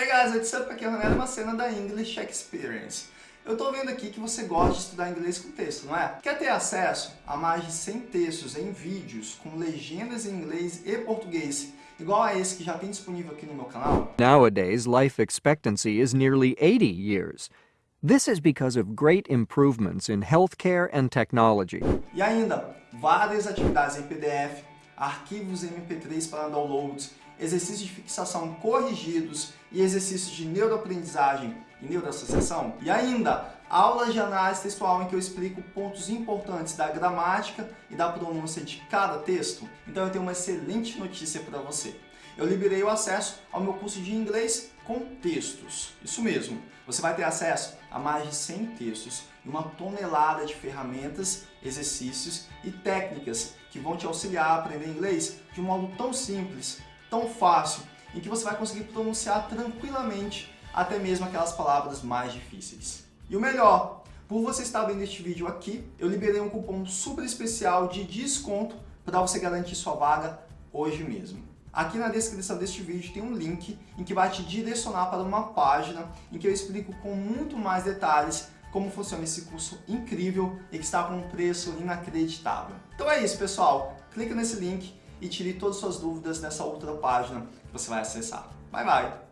Hey guys, what's up? Aqui é o Ronaldo Macena da English Experience. Eu estou vendo aqui que você gosta de estudar inglês com texto, não é? Quer ter acesso a mais de 100 textos em vídeos com legendas em inglês e português, igual a esse que já tem disponível aqui no meu canal? Nowadays, life expectancy is nearly 80 years. This is because of great improvements in healthcare and technology. E ainda, várias atividades em PDF, arquivos MP3 para downloads, exercícios de fixação corrigidos e exercícios de neuroaprendizagem e neuroassociação. E ainda, aulas de análise textual em que eu explico pontos importantes da gramática e da pronúncia de cada texto. Então eu tenho uma excelente notícia para você. Eu liberei o acesso ao meu curso de inglês com textos. Isso mesmo, você vai ter acesso a mais de 100 textos e uma tonelada de ferramentas, exercícios e técnicas que vão te auxiliar a aprender inglês de um modo tão simples, tão fácil, em que você vai conseguir pronunciar tranquilamente até mesmo aquelas palavras mais difíceis. E o melhor, por você estar vendo este vídeo aqui, eu liberei um cupom super especial de desconto para você garantir sua vaga hoje mesmo. Aqui na descrição deste vídeo tem um link em que vai te direcionar para uma página em que eu explico com muito mais detalhes como funciona esse curso incrível e que está com um preço inacreditável. Então é isso, pessoal. Clica nesse link e tire todas as suas dúvidas nessa outra página que você vai acessar. Bye, bye!